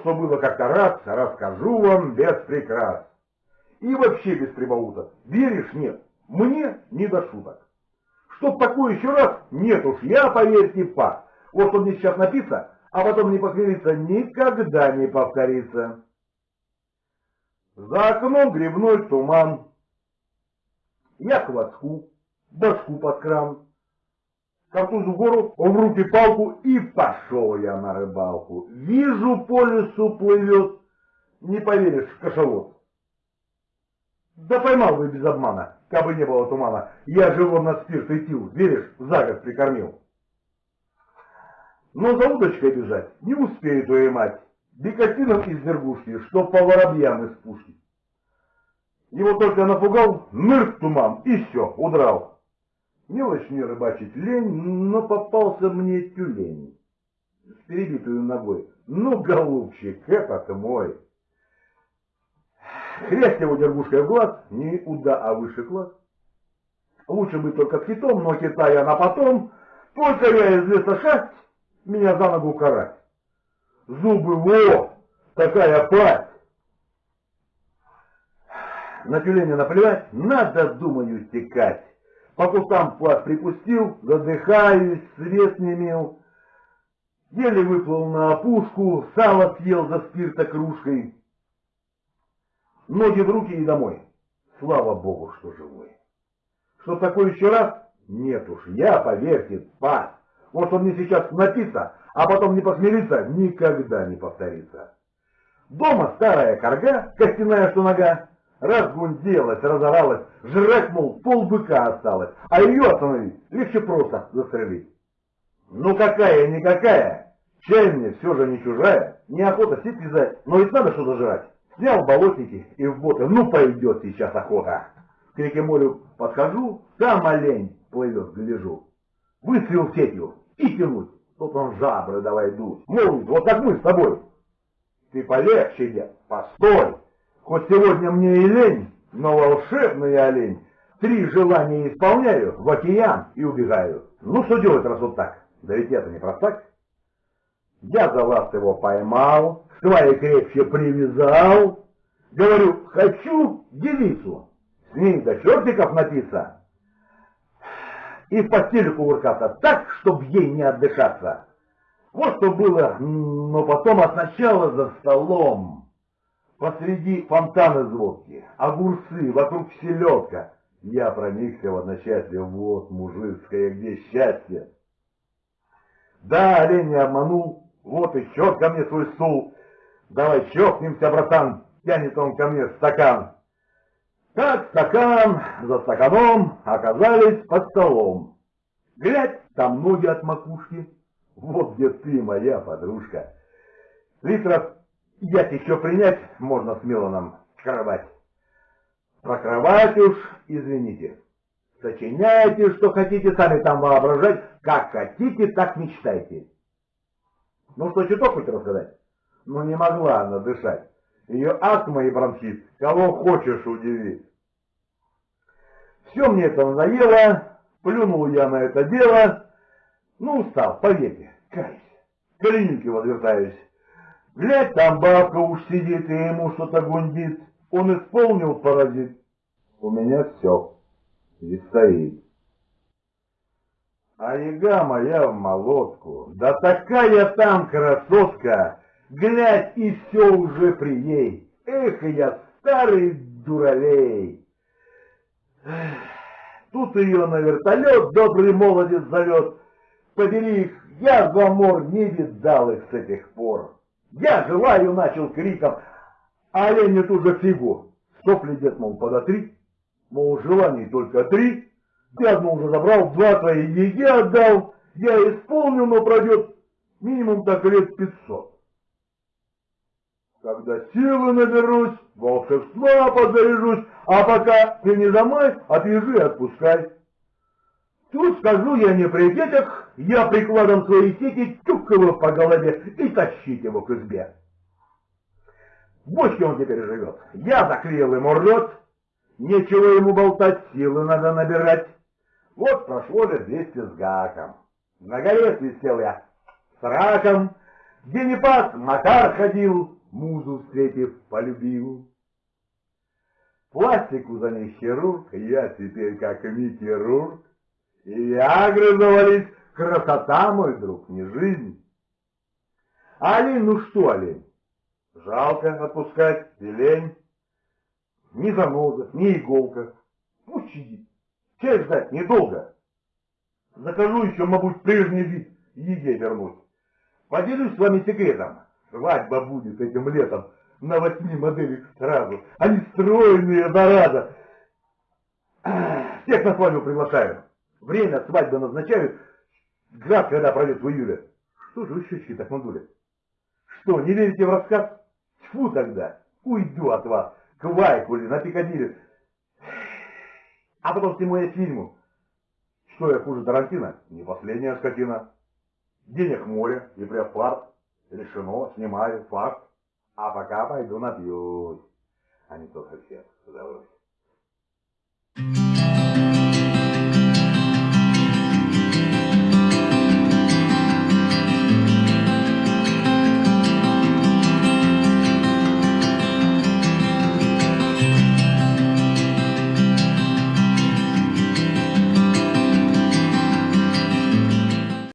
что было как-то раз, расскажу вам без прикрас. И вообще без прибауток. Веришь, нет? Мне не до шуток. Чтоб такое еще раз, нет уж, я, поверьте, пас. Вот что мне сейчас написано, а потом не похмелиться, никогда не повторится. За окном грибной туман. Я к воску, башку под кран. Картузу в гору, в руки палку, и пошел я на рыбалку. Вижу, по лесу плывет, не поверишь, кашалот. Да поймал бы без обмана, кабы не было тумана. Я его на спирт и тил, веришь, за год прикормил. Но за удочкой бежать не успеет мать. Бекасином из вергушки, что по воробьям из пушки. Его только напугал, нырк туман, и все, удрал. Не рыбачить лень, но попался мне тюлень с перебитую ногой. Ну, голубчик, это мой. Хрясть его дергушкой в глаз, не уда, а выше класс. Лучше быть только китом, но китая на потом, только я из леса шасть, меня за ногу карать. Зубы во, такая пасть. На тюленя наплевать, надо, думаю, стекать. По кустам плат припустил, задыхаюсь, свет не имел. Еле выплыл на опушку, сало съел за спирта кружкой. Ноги в руки и домой. Слава Богу, что живой. Что такое еще раз? Нет уж, я, поверьте, спас. Вот что мне сейчас написано, а потом не посмириться, никогда не повторится. Дома старая корга, костяная что нога, разгунделась, разоралась, жрать, мол, полбыка осталось, а ее остановить легче просто застрелить. Ну какая-никакая, чай мне все же не чужая, неохота сеть вязать, но ведь надо что-то жрать. Снял болотники и в боты, ну пойдет сейчас охота. К реке морю подхожу, сам олень плывет, гляжу. Выстрел сетью и тянуть. Тут он жабры давай дуть. Молвит, вот как мы с тобой. Ты полегче, дед, постой. Хоть сегодня мне и лень, но волшебный олень. Три желания исполняю, в океан и убегаю. Ну что делать, раз вот так? Да ведь это не простак. Я за вас его поймал, свои крепче привязал. Говорю, хочу девицу, с ней до чертиков напиться. И в постели кувыркаться так, чтоб ей не отдышаться. Вот что было, но потом от начала за столом. Посреди фонтана звуки, огурцы, вокруг селедка. Я проникся в одночасье, вот мужицкое, где счастье. Да, олень не обманул, вот и счет ко мне свой стул. Давай чокнемся, братан, тянет он ко мне стакан. Так стакан за стаканом оказались под столом. Глядь, там ноги от макушки. Вот где ты, моя подружка. Литров Ять еще принять можно смело нам кровать. Про кровать уж, извините. Сочиняйте, что хотите, сами там воображать. Как хотите, так мечтайте. Ну что, чуток хоть рассказать? Ну не могла она дышать. Ее астма и бронхит. Кого хочешь удивить. Все мне это надоело. Плюнул я на это дело. Ну, устал, поверьте, кайся. Клиники возвертаюсь. Глядь, там бабка уж сидит и ему что-то гундит. Он исполнил паразит. У меня все. И стоит. А яга моя в молотку. Да такая там красотка. Глядь, и все уже при ней. Эх, я старый дуралей. Тут ее на вертолет добрый молодец зовет. Побери их, я в амор не видал их с этих пор. Я желаю, начал криком, а олень тут же фигу. Сопли дед, мол, подотри, мол, желаний только три. Я одно уже забрал, два твои еге отдал. Я исполнил, но пройдет минимум так лет пятьсот. Когда силы наберусь, волшебства подзаряжусь, а пока ты не домой, отвяжи и отпускай. Тут скажу я не при детях, я прикладом своей сети тюк его по голове и тащить его к избе. В бочке он теперь живет. Я заклеил ему рот, нечего ему болтать, силы надо набирать. Вот прошло же двести с гаком. На горе свистел я с раком, Где не пас, Макар ходил, музу встретив, полюбил. Пластику за ней хирург, я теперь как Микки Рурк. И Виагры завались, красота, мой друг, не жизнь. Олень, ну что олень? Жалко отпускать и лень. Ни заноза, ни иголка. Пусть сидит. Чай ждать недолго. Закажу еще, мабуть, прежний вид еде вернуть. Поделюсь с вами секретом. Свадьба будет этим летом на восьми моделях сразу. Они стройные, зараза. Всех на свадьбу приглашаю. Время свадьбы назначают. Град, когда пройдет в июле. Что же вы щечки так надули? Что, не верите в рассказ? Тьфу тогда, уйду от вас, к Вайкуле, на Пикадилли. А потом сниму я фильму. Что я хуже Тарантино? Не последняя скотина. Денег море и преопарт. Решено, снимаю, факт. А пока пойду напьюсь. А не то совсем, удовольствием.